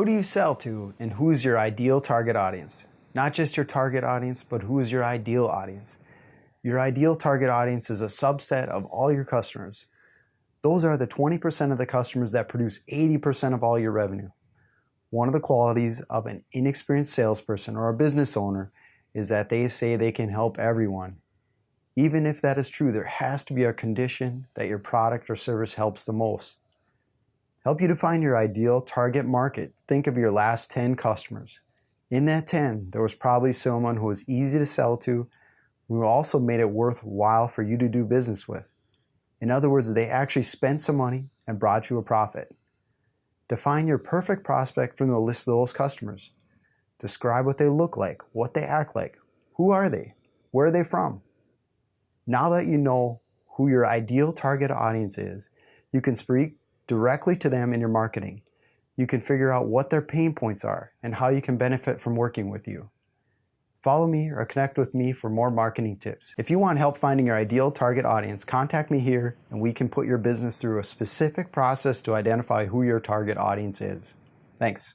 Who do you sell to and who is your ideal target audience? Not just your target audience, but who is your ideal audience? Your ideal target audience is a subset of all your customers. Those are the 20% of the customers that produce 80% of all your revenue. One of the qualities of an inexperienced salesperson or a business owner is that they say they can help everyone. Even if that is true, there has to be a condition that your product or service helps the most. Help you define your ideal target market. Think of your last 10 customers. In that 10, there was probably someone who was easy to sell to, who also made it worthwhile for you to do business with. In other words, they actually spent some money and brought you a profit. Define your perfect prospect from the list of those customers. Describe what they look like, what they act like, who are they, where are they from. Now that you know who your ideal target audience is, you can speak directly to them in your marketing. You can figure out what their pain points are and how you can benefit from working with you. Follow me or connect with me for more marketing tips. If you want help finding your ideal target audience, contact me here and we can put your business through a specific process to identify who your target audience is. Thanks.